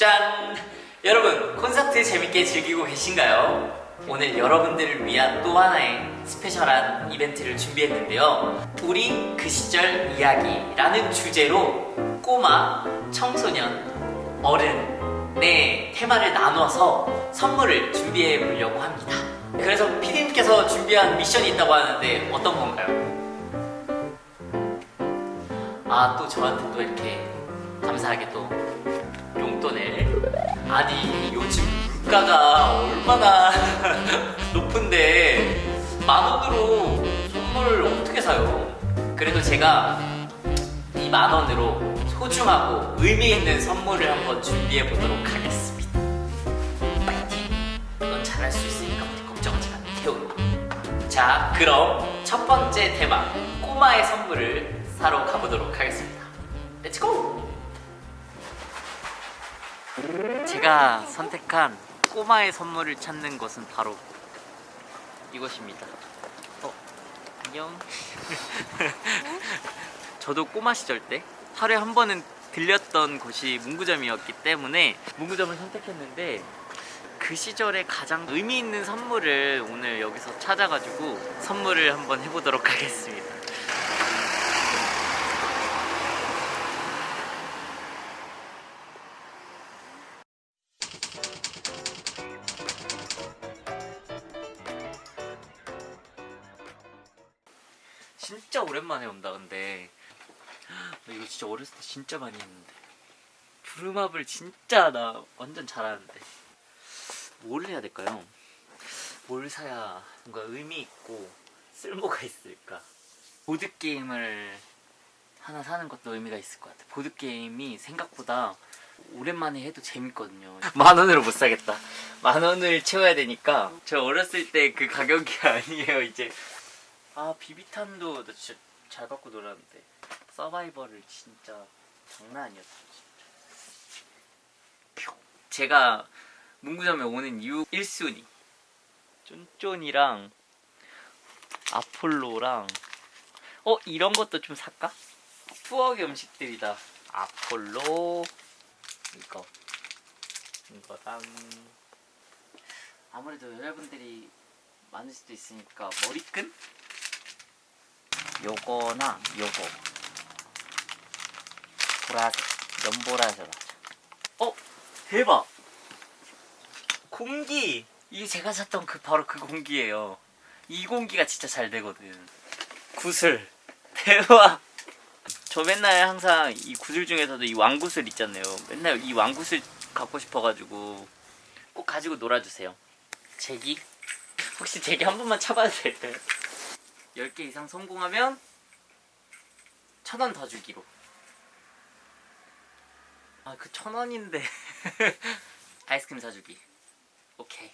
짠! 여러분 콘서트 재밌게 즐기고 계신가요? 오늘 여러분들을 위한 또 하나의 스페셜한 이벤트를 준비했는데요 우리 그 시절 이야기라는 주제로 꼬마, 청소년, 어른의 테마를 나눠서 선물을 준비해 보려고 합니다 그래서 피디님께서 준비한 미션이 있다고 하는데 어떤 건가요? 아 또 저한테 또 이렇게 감사하게 또 용돈을 아니 요즘 물가가 얼마나 높은데 만 원으로 선물 어떻게 사요? 그래도 제가 이 만 원으로 소중하고 의미 있는 선물을 한번 준비해 보도록 하겠습니다. 파이팅! 넌 잘할 수 있으니까 우리 걱정하지 마, 태훈아. 자, 그럼 첫 번째 테마 꼬마의 선물을 사러 가보도록 하겠습니다. Let's go! 제가 선택한 꼬마의 선물을 찾는 것은 바로 이것입니다. 어, 안녕. 저도 꼬마 시절 때 하루에 한 번은 들렸던 곳이 문구점이었기 때문에 문구점을 선택했는데 그 시절에 가장 의미 있는 선물을 오늘 여기서 찾아가지고 선물을 한번 해보도록 하겠습니다. 만에 온다 근데 나 이거 진짜 어렸을 때 진짜 많이 했는데 부름합을 진짜 나 완전 잘하는데 뭘 해야 될까요? 뭘 사야 뭔가 의미 있고 쓸모가 있을까? 보드 게임을 하나 사는 것도 의미가 있을 것 같아. 보드 게임이 생각보다 오랜만에 해도 재밌거든요. 만 원으로 못 사겠다. 만 원을 채워야 되니까 저 어렸을 때 그 가격이 아니에요 이제. 아 비비탄도 나 진짜 잘 갖고 놀았는데 서바이벌을 진짜 장난 아니었어 진짜. 제가 문구점에 오는 이유 1순위 쫀쫀이랑 아폴로랑 어 이런 것도 좀 살까? 추억의 음식들이다 아폴로 이거 이거랑 아무래도 여자분들이 많을 수도 있으니까 머리끈? 요거나 요거. 보라색 연보라색 하자. 어? 대박! 공기! 이게 제가 샀던 그 바로 그 공기예요. 이 공기가 진짜 잘 되거든. 구슬. 대박! 저 맨날 항상 이 구슬 중에서도 이 왕구슬 있잖아요. 맨날 이 왕구슬 갖고 싶어가지고 꼭 가지고 놀아주세요. 제기? 혹시 제기 한 번만 쳐봐도 될까요? 10개 이상 성공하면 천 원 더 주기로. 아 그 천 원인데. 아이스크림 사주기. 오케이.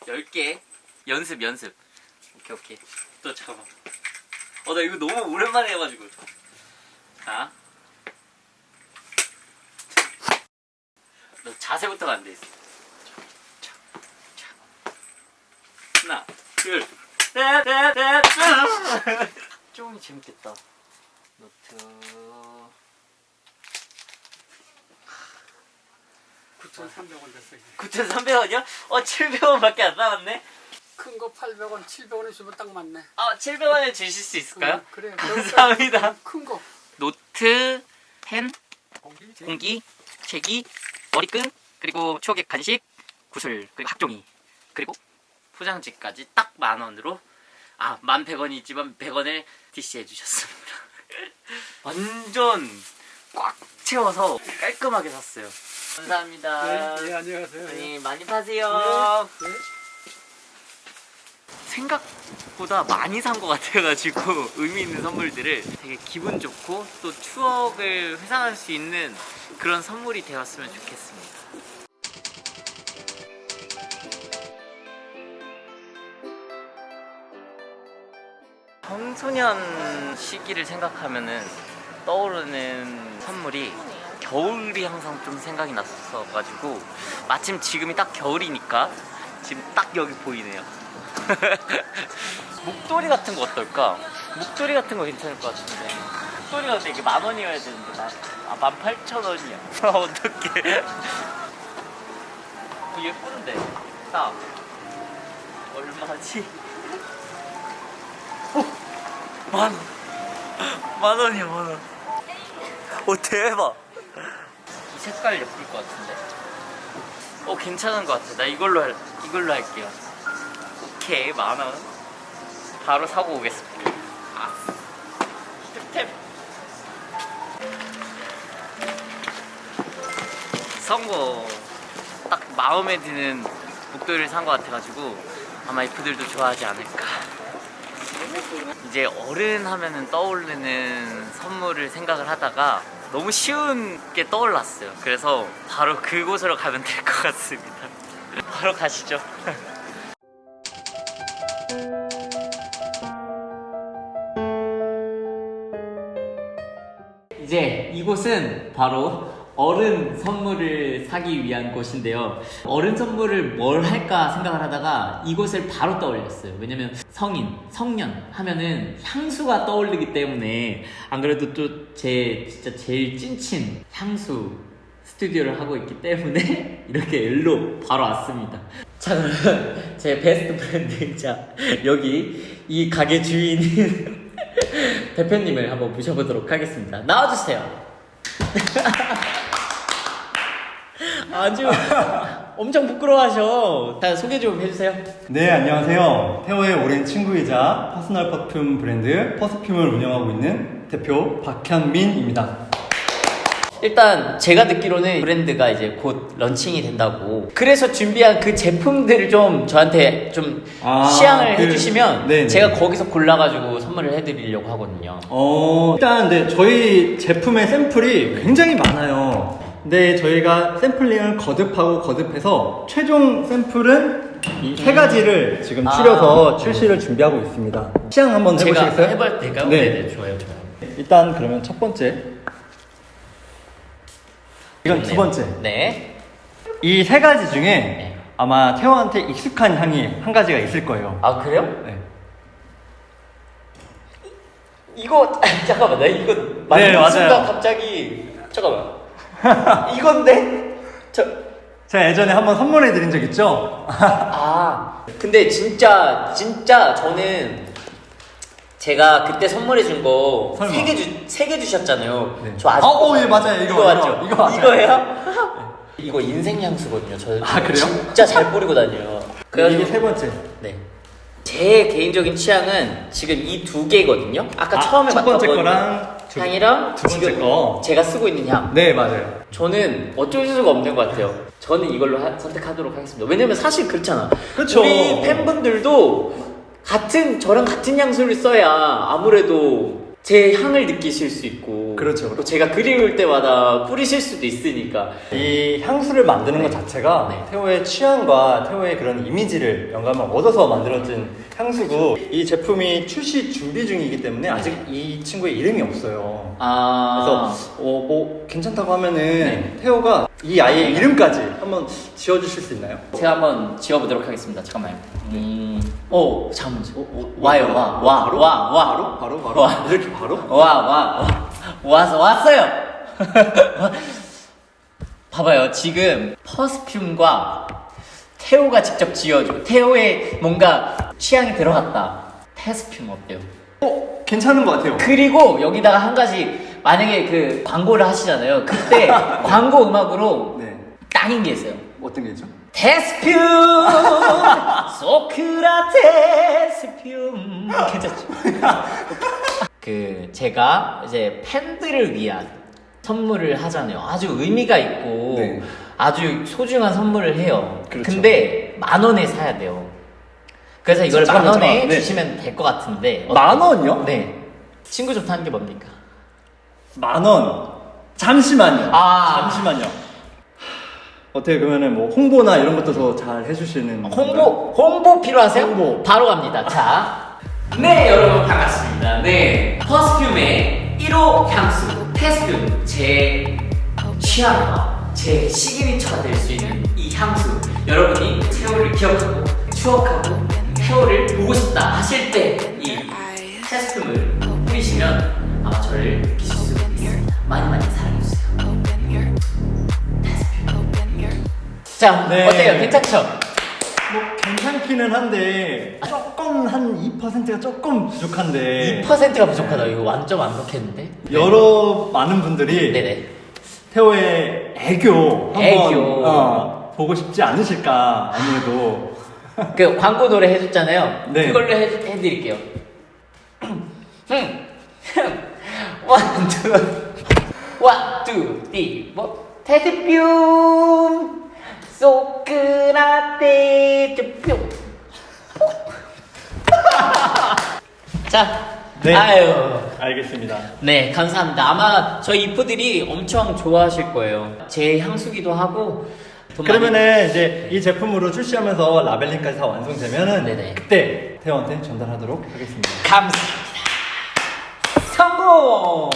10개. 연습 연습. 오케이 오케이. 또 잠깐만. 어 나 이거 너무 오랜만에 해가지고. 자. 너 자세부터가 안 돼 있어. 하나 둘 쫑이 재밌겠다 노트 9,300원 됐어. 9,300원이요? 어 700원밖에 안 남았네 큰 거 800원, 700원에 주면 딱 맞네. 아 700원에 주실 수 있을까요? 응, 그래. 감사합니다 큰 거. 노트, 펜, 공기. 공기, 책이, 머리끈, 그리고 추억의 간식, 구슬, 그리고 학종이, 그리고 포장지까지 딱 만 원으로 아, 만 100원이 있지만 100원을 DC해 주셨습니다. 완전 꽉 채워서 깔끔하게 샀어요. 감사합니다. 네, 네, 안녕하세요. 네, 많이 파세요. 네, 네. 생각보다 많이 산 것 같아가지고 의미 있는 선물들을 되게 기분 좋고 또 추억을 회상할 수 있는 그런 선물이 되었으면 좋겠습니다. 청소년 시기를 생각하면은 떠오르는 선물이 겨울이 항상 좀 생각이 났어가지고 마침 지금이 딱 겨울이니까 지금 딱 여기 보이네요. 목도리 같은 거 어떨까? 목도리 같은 거 괜찮을 것 같은데 목도리가 근데 이게 만 원이어야 되는데 나, 아, 만 팔천 원이야. 아, 어떡해. 어, 예쁜데. 딱. 얼마지? 어, 만 원. 만 원이야, 만 원. 오, 대박. 이 색깔 예쁠 것 같은데. 어, 괜찮은 것 같아. 나 이걸로, 할, 이걸로 할게요. 오케이, 만 원. 바로 사고 오겠습니다. 아, 탭탭. 성공. 딱 마음에 드는 목도리를 산 것 같아가지고 아마 이프들도 좋아하지 않을까. 이제 어른 하면은 떠오르는 선물을 생각을 하다가 너무 쉬운 게 떠올랐어요. 그래서 바로 그곳으로 가면 될 것 같습니다. 바로 가시죠. 이제 이곳은 바로 어른 선물을 사기 위한 곳인데요. 어른 선물을 뭘 할까 생각을 하다가 이곳을 바로 떠올렸어요. 왜냐면 성인, 성년 하면은 향수가 떠오르기 때문에 안 그래도 또 제 진짜 제일 찐친 향수 스튜디오를 하고 있기 때문에 이렇게 일로 바로 왔습니다. 자 그러면 제 best friend이자 여기 이 가게 주인인 대표님을 한번 모셔보도록 하겠습니다. 나와주세요. 아주 엄청 부끄러워하셔. 자 소개 좀 해주세요. 네, 안녕하세요. 태호의 오랜 친구이자 personal perfume 브랜드 퍼스퓸을 운영하고 있는 대표 박현민입니다. 일단 제가 듣기로는 브랜드가 이제 곧 런칭이 된다고. 그래서 준비한 그 제품들을 좀 저한테 좀 아, 시향을 그- 해주시면 네네. 제가 거기서 골라가지고 선물을 해드리려고 하거든요. 어, 일단 네, 저희 제품의 샘플이 굉장히 많아요. 근데 저희가 샘플링을 거듭하고 거듭해서 최종 샘플은 이세 가지를 지금 아. 추려서 출시를 준비하고 있습니다. 시향 한번 해보시겠어요? 해볼 때가 네. 네 네 좋아요 좋아요. 일단 그러면 첫 번째. 이건 두 좋네요. 번째. 네. 이 세 가지 중에 네. 아마 태호한테 익숙한 향이 한 가지가 있을 거예요. 아 그래요? 네. 이거 잠깐만 나 이거 네, 만든 맞아요. 순간 갑자기 잠깐만 이건데 저 제가 예전에 한번 선물해 드린 적 있죠? 아, 근데 진짜 진짜 저는 제가 그때 선물해 준 거 설마. 세 개 주 세 개 주셨잖아요. 네. 저 아직 아, 오, 예, 맞아요. 이거, 이거 맞죠? 이거, 맞아요. 이거예요? 이거 인생 향수거든요. 저 아, 그래요? 진짜 잘 뿌리고 다녀요. 이게 그래가지고 세 번째. 네. 제 개인적인 취향은 지금 이 두 개거든요. 아까 아, 처음에 첫 번째 거랑 두- 향이랑 두 번째 거. 제가 쓰고 있는 향. 네, 맞아요. 저는 어쩔 수가 없는 것 같아요. 저는 이걸로 하- 선택하도록 하겠습니다. 왜냐면 사실 그렇잖아. 그쵸. 우리 팬분들도 같은 저랑 같은 향수를 써야 아무래도 제 향을 느끼실 수 있고 그렇죠. 또 제가 그리울 때마다 뿌리실 수도 있으니까 이 향수를 만드는 네. 것 자체가 네. 태호의 취향과 태호의 그런 이미지를 영감을 얻어서 만들어진 향수고 이 제품이 출시 준비 중이기 때문에 아직 이 친구의 이름이 없어요. 아 그래서 어, 뭐 괜찮다고 하면은 네. 태호가 이 아이의 이름까지 한번 지어주실 수 있나요? 제가 한번 지워보도록 하겠습니다. 잠깐만요. 음, 오 잠깐만. 어, 어, 와요 어, 와 어, 와 바로? 와 와 바로 바로 바로 와. 이렇게 바로? 와, 와, 와, 와서 왔어요. 봐봐요. 지금 퍼스퓸과 태호가 직접 지어줘. 태호의 뭔가 취향이 들어갔다. 테스퓸 어때요? 어 괜찮은 것 같아요. 그리고 여기다가 한 가지 만약에 그 광고를 하시잖아요. 그때 광고 음악으로 네 딱인 게 있어요. 어떤 게 있죠? 테스퓸 소크라테스퓸 괜찮죠? 그 제가 이제 팬들을 위한 선물을 하잖아요. 아주 의미가 있고 네. 아주 소중한 선물을 해요. 그렇죠. 근데 만 원에 사야 돼요. 그래서 이걸 만 원에 잠깐만. 네. 주시면 될 것 같은데 만 원이요? 네. 친구 좋다는 게 뭡니까? 만 원. 잠시만요. 아. 잠시만요. 어떻게 그러면은 뭐 홍보나 이런 것도 더 잘 해주시는 홍보 홍보 필요하세요? 홍보. 바로 갑니다. 자, 네 여러분 반갑습니다. 네 퍼스퓸의 1호 향수 테스튬 제 취향과 제 시그니처가 될 수 있는 이 향수 여러분이 태호를 기억하고 추억하고 태호를 보고 싶다 하실 때 이 테스튬을 뿌리시면 아마 저를 자, 네. 어때요? 괜찮죠? 뭐 괜찮기는 한데 조금 한 2%가 조금 부족한데 2%가 부족하다. 이거 완전 완벽했는데? 여러 많은 분들이 네네. 태호의 애교 한번 애교. 어, 보고 싶지 않으실까 아무래도 그 광고 노래 해줬잖아요. 네. 그걸로 해, 해드릴게요. 원, 투, 원, 투, 띠, 뭐, 테드뷸, 소크라테, 뿅. 자, 네. 아유. 알겠습니다. 네, 감사합니다. 아마 저희 이프들이 엄청 좋아하실 거예요. 제 향수기도 하고. 그러면은 이제 이 제품으로 출시하면서 라벨링까지 다 완성되면은 네네. 그때 태호한테 전달하도록 하겠습니다. 감사합니다. 성공!